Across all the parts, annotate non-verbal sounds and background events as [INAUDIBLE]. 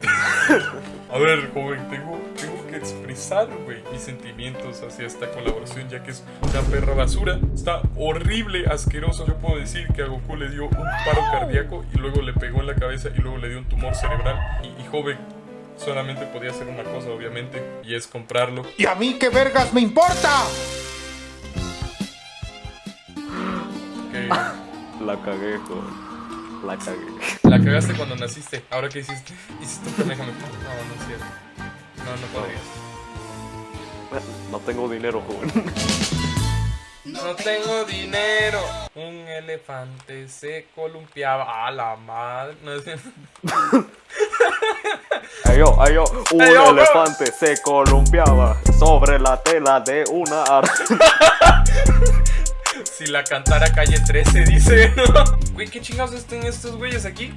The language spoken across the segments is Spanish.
[LAUGHS] A ver, joven, tengo, tengo que expresar, güey, mis sentimientos hacia esta colaboración, ya que es una perra basura. Está horrible, asqueroso. Yo puedo decir que a Goku le dio un paro cardíaco y luego le pegó en la cabeza y luego le dio un tumor cerebral. Y, joven, solamente podía hacer una cosa, obviamente, y es comprarlo. ¿Y a mí qué vergas me importa? Okay. La cagué, joven. La cagué la cagaste cuando naciste. ¿Ahora qué hiciste? Hiciste un Kamehameha. No, no es cierto. No, no podrías. No tengo dinero, joven. No tengo dinero. Un elefante se columpiaba. A la madre. No es cierto. Ay yo, ay yo, un Ay, yo, bro. elefante se columpiaba sobre la tela de una arte. [LAUGHS] Si la cantara calle 13, dice. Güey, ¿qué chingados están estos güeyes aquí?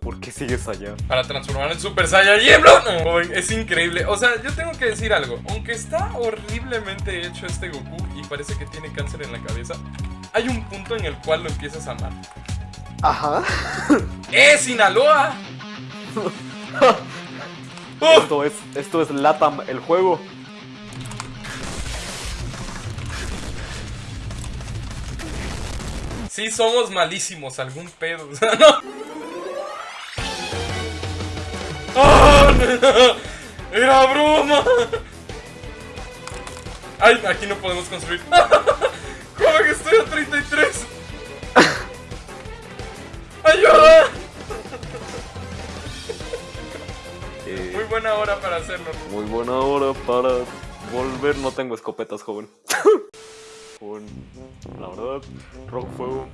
¿Por qué sigues allá? Para transformar en Super Saiyajin, bro. Joven, es increíble. O sea, yo tengo que decir algo. Aunque está horriblemente hecho este Goku y parece que tiene cáncer en la cabeza, hay un punto en el cual lo empiezas a amar. Ajá. ¡Eh, Sinaloa! ¡Oh! [LAUGHS] Esto es, esto es Latam, el juego. Sí, somos malísimos, algún pedo. [LAUGHS] O sea, no. ¡Ah, no! [LAUGHS] ¡Era broma! ¡Ay! Aquí no podemos construir. [LAUGHS] ¿Cómo que estoy a 33? ¡Ayuda! Eh, Muy buena hora para hacerlo. muy buena hora para volver. No tengo escopetas, joven. La verdad, Rock Fuego,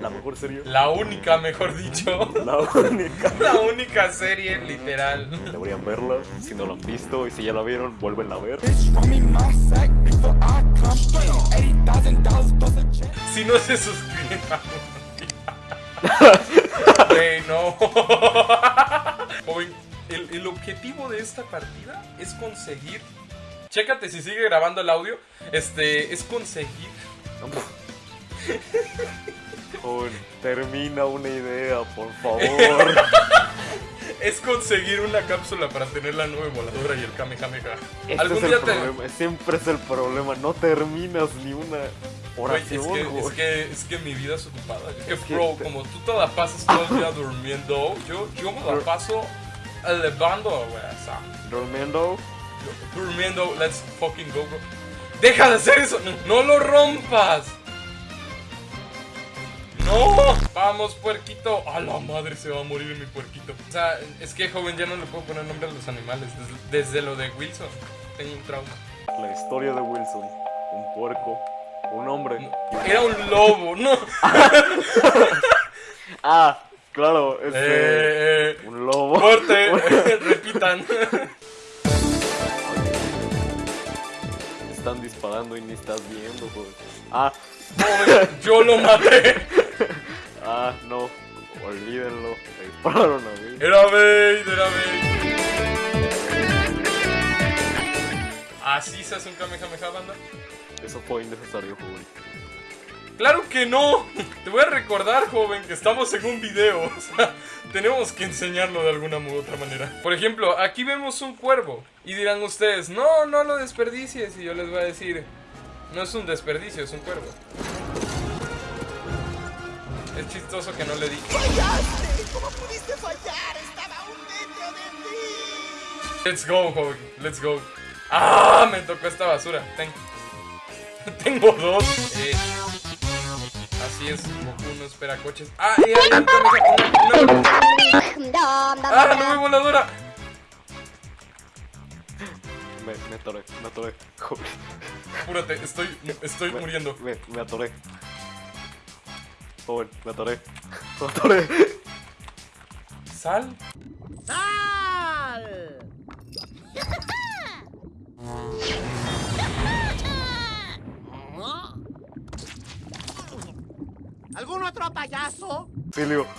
la mejor serie. La única, mejor dicho. [LAUGHS] La única. La única serie, literal. Deberían verla, si no la han visto y si ya la vieron, vuelven a ver. Si no se suscriben. [LAUGHS] Güey, no. [LAUGHS] El, el objetivo de esta partida es conseguir. Chécate si sigue grabando el audio. Este, es conseguir. Termina una idea, por favor. [LAUGHS] Es conseguir una cápsula para tener la nube voladora y el Kamehameha. Este Algún es el día te. problema, siempre es el problema, no terminas ni una Güey, es, oración, que, es, que, es que mi vida es ocupada. Es que, Es que bro, te- como tú te la pasas todo el día durmiendo, yo, yo me la paso elevando, güey. O sea, Durmiendo, durmiendo, let's fucking go, bro. ¡Deja de hacer eso! ¡No lo rompas! ¡No! Vamos, puerquito. A la madre se va a morir mi puerquito. O sea, es que joven, ya no le puedo poner nombre a los animales. Desde, desde lo de Wilson. Tengo un trauma. la historia de Wilson, un puerco, un hombre. Era un lobo, ¿no? [LAUGHS] Ah, claro, este, eh, un lobo. corte, [LAUGHS] [LAUGHS] repitan. Disparando y ni estás viendo, joder. Ah, Joven, [LAUGHS] yo lo maté. ah, no, olvídenlo. Me dispararon a mí. Era Vader, era Vader. Así se hace un Kamehameha, banda. Eso fue innecesario, joven. Claro que no. Te voy a recordar, joven, que estamos en un video. [LAUGHS] O sea, tenemos que enseñarlo de alguna u otra manera. Por ejemplo, aquí vemos un cuervo. Y dirán ustedes, no, no lo desperdicies. Y yo les voy a decir, no es un desperdicio, es un cuervo. Es chistoso que no le di. ¡Fallaste! ¿Cómo pudiste fallar? Estaba un metro de ti. Let's go, joven. Let's go. ¡Ah! Me tocó esta basura. Ten. [LAUGHS] Tengo dos. Eh, así es, Goku no espera coches. ¡Ah! ¡Eh, Kamehameha! ¡Una, una- ¡Ah! ¡Nube voladora! Me, me atoré, me atoré. Apúrate, estoy, estoy Me- muriendo. Me, me atoré. Joven, me atoré. Me atoré. ¿Sal? ¡Sal! [LAUGHS] ¿Algún otro payaso? Silio. [LAUGHS]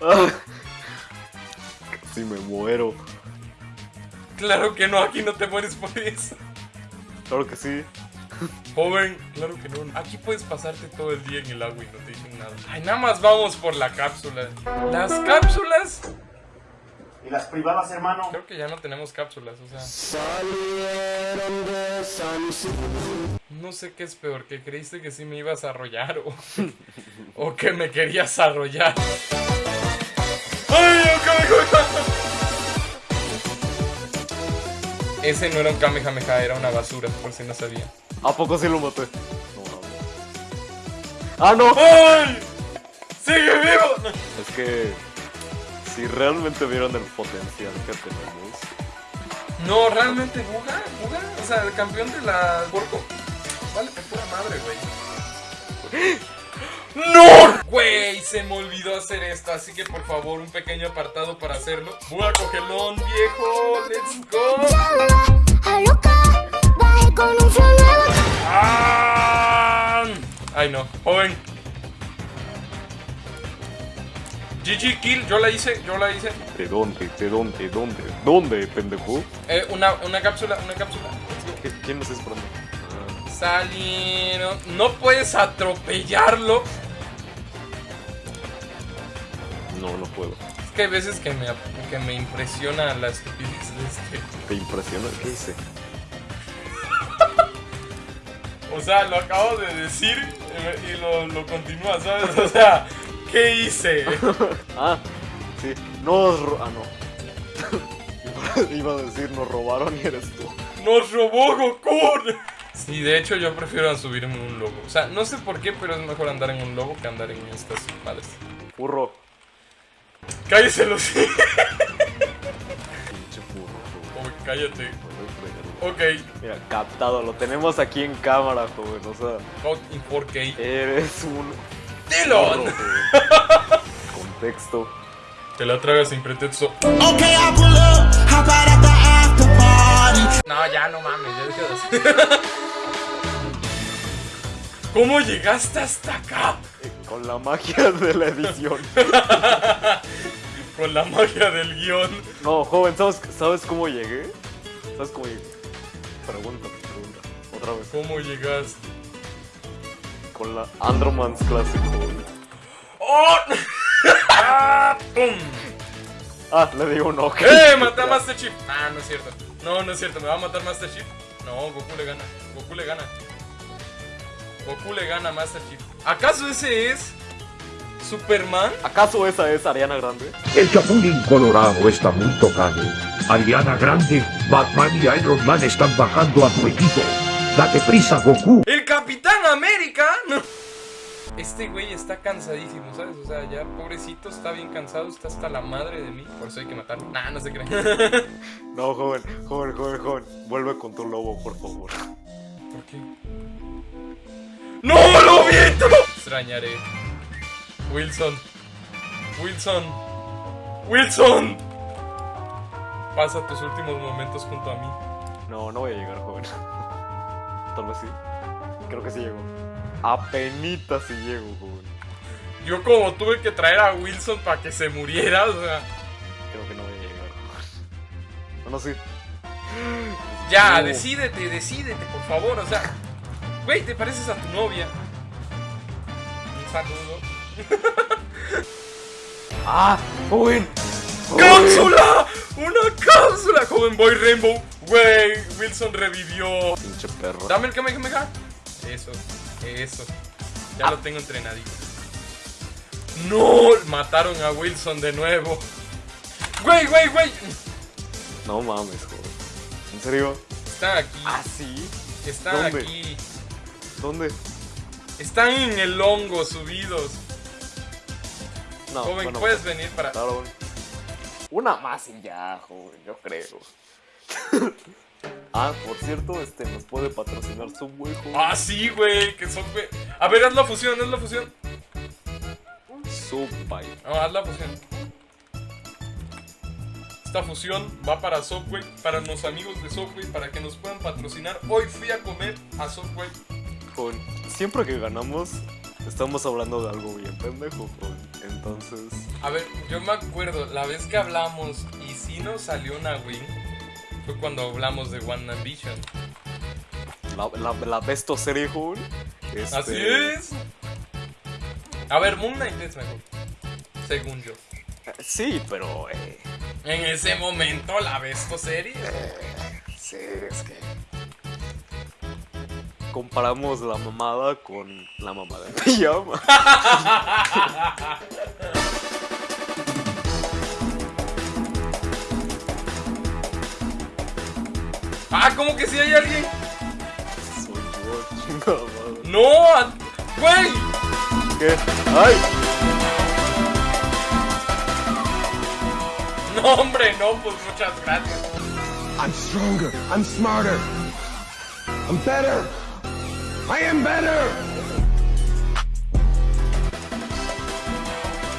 Ah. Casi me muero. Claro que no, aquí no te mueres por eso. Claro que sí. Joven, claro que no. Aquí puedes pasarte todo el día en el agua y no te dicen nada. Ay, nada más vamos por la cápsula. Las cápsulas ¿Y las privadas, hermano? Creo que ya no tenemos cápsulas, o sea. No sé qué es peor, que creíste que sí me ibas a arrollar o, [LAUGHS] o que me querías arrollar. ¡Ay, un Kamehameha! Ese no era un Kamehameha, era una basura, por si no sabía. ¿A poco sí lo maté? No, no. ¡Ah, no! ¡Ay! ¡Sigue vivo! No. Es que si realmente vieron el potencial que tenemos, No, realmente jugar, jugar. O sea, el campeón de la. Madre, güey. [LAUGHS] ¡No! Güey, se me olvidó hacer esto, así que por favor, un pequeño apartado para hacerlo. Voy a cogelón, viejo. Let's go. ¡Ah! Ay, no. Joven. GG Kill, yo la hice, yo la hice. ¿de dónde? ¿De dónde? ¿Dónde? ¿Dónde, pendejo? Eh, una, una cápsula, una cápsula. Let's go. ¿Qué- ¿Quién me está esperando? Salieron. No puedes atropellarlo. no, no puedo. Es que hay veces que me, que me impresiona la estupidez de este. ¿Te impresiona? ¿Qué hice? O sea, lo acabo de decir eh, y lo, lo continúa, ¿sabes? O sea, ¿qué hice? [LAUGHS] Ah, sí. Nos Ah, no. [LAUGHS] Iba a decir nos robaron y eres tú. ¡Nos robó Goku! Sí, de hecho yo prefiero subirme en un lobo. O sea, no sé por qué, pero es mejor andar en un lobo que andar en estas madres. Furro. ¡Cállese los [LAUGHS] Pinche furro. joven. Uy, cállate. Ok, Mira, captado, lo tenemos aquí en cámara, joven. O sea, out in 4K. eres un [LAUGHS] joven. Contexto. Te la tragas sin pretexto. Okay, I pull up, hop out at the after party. No, ya no mames, ya deja de hacer. [LAUGHS] ¿Cómo llegaste hasta acá? Eh, Con la magia de la edición. [LAUGHS] Con la magia del guion. No, joven, ¿sabes, ¿sabes cómo llegué? ¿Sabes cómo llegué? Pregunta, pregunta. Otra vez. ¿Cómo llegaste? Con la Andromans Classic, joven. ¡Oh! [LAUGHS] ¡Ah! ¡Pum! Ah, le digo un ok. ¡Eh! ¡Maté a Master Chief! Ah, no es cierto. No, no es cierto. ¿Me va a matar Master Chief? No, Goku le gana. Goku le gana. Goku le gana a Master Chief. ¿Acaso ese es Superman? ¿Acaso esa es Ariana Grande? El Chapulín Colorado está muy tocado. Ariana Grande, Batman y Iron Man están bajando a tu equipo. Date prisa, Goku. ¡El Capitán América! No. Este güey está cansadísimo, ¿sabes? O sea, ya pobrecito, está bien cansado, está hasta la madre de mí. Por eso hay que matarlo. Nah, no se cree. [LAUGHS] No, joven, joven, joven, joven. Vuelve con tu lobo, por favor. ¿Por qué? ¡No, lobito! Extrañaré. Wilson. Wilson. Wilson. Pasa tus últimos momentos junto a mí. No, no voy a llegar, joven. [LAUGHS] Tal vez sí. Creo que sí llego. Apenita si llego, joven. Yo como tuve que traer a Wilson para que se muriera, o sea... Creo que no voy a llegar, joven. No, no, sí. Ya, No. decídete, decídete, por favor, o sea... Güey, te pareces a tu novia. Un saludo. [LAUGHS] ¡Ah! ¡Joven! ¡Joven! ¡Cápsula! ¡Una cápsula! Joven Boy Rainbow. Güey, Wilson revivió. Pinche perro. Dame el Kamehameha. Eso, eso. Ya lo tengo entrenadito. No, mataron a Wilson de nuevo. Güey, güey, güey. No mames, joven. ¿En serio? Están aquí. ¿Ah, sí? Están ¿dónde? aquí. ¿Dónde? Están en el hongo subidos. No, Joven, bueno, puedes venir para. Claro. Una más y ya, joven, yo creo. [LAUGHS] ah, por cierto, este nos puede patrocinar Subway, joven. Ah, sí, güey. Que son, güey. A ver, haz la fusión, haz la fusión. Subway. No, haz la fusión. Esta fusión va para Subway, para los amigos de Subway, para que nos puedan patrocinar. Hoy fui a comer a Subway. Siempre que ganamos, estamos hablando de algo bien pendejo. Entonces, A ver, yo me acuerdo, la vez que hablamos y si nos salió una win, fue cuando hablamos de One Ambition. la, la, la besto serie, este, Así es. A ver, Moon Knight es mejor. Según yo. Sí, pero eh, En ese momento la ves tu serie. Sí, es que. Comparamos la mamada con la mamada [LAUGHS] en pijama. Ah, ¿cómo que si hay alguien? Soy yo, chingada madre. No, güey. ¿Qué? ¡Ay! No, hombre, no, pues muchas gracias. I'm stronger. I'm smarter. I'm better. I am better.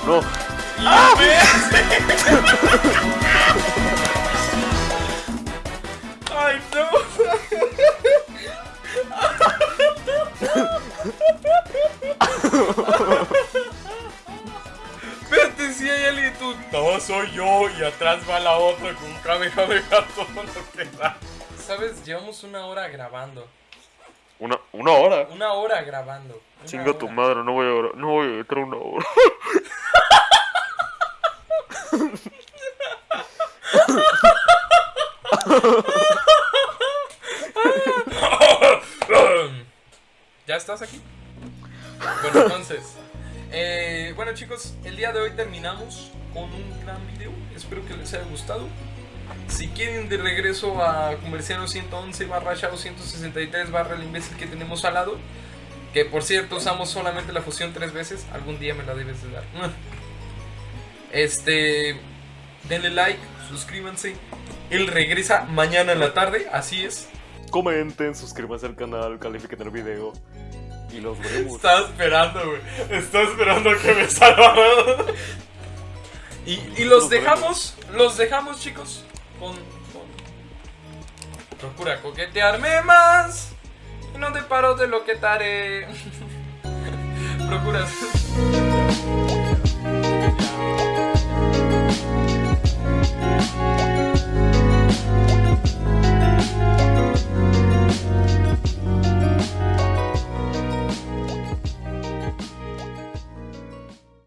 No. ¡Ah! [LAUGHS] ¡Ay, no! Espérate, si hay alguien tú. No, soy yo y atrás va la otra con un Kamehameha todo lo que da. ¿Sabes? Llevamos una hora grabando. Una, hora. Una hora grabando. Una Chinga tu madre, no voy a, no voy a entrar una hora. [LAUGHS] ¿Ya estás aquí? Bueno, entonces. eh, bueno, chicos, el día de hoy terminamos con un gran video. Espero que les haya gustado. Si quieren de regreso a Comerciano 111 barra Shao 163 barra el imbécil que tenemos al lado, que por cierto usamos solamente la fusión tres veces, algún día me la debes de dar. [LAUGHS] Este, denle like, suscríbanse. Él regresa mañana en la tarde, así es. Comenten, suscríbanse al canal, califiquen el video. Y los veremos. Estaba esperando, güey. Estaba esperando a que me salvara. [LAUGHS] Y, y los dejamos, los dejamos, chicos, Procura coquetearme más. No te paro de lo que te. [LAUGHS] Procura...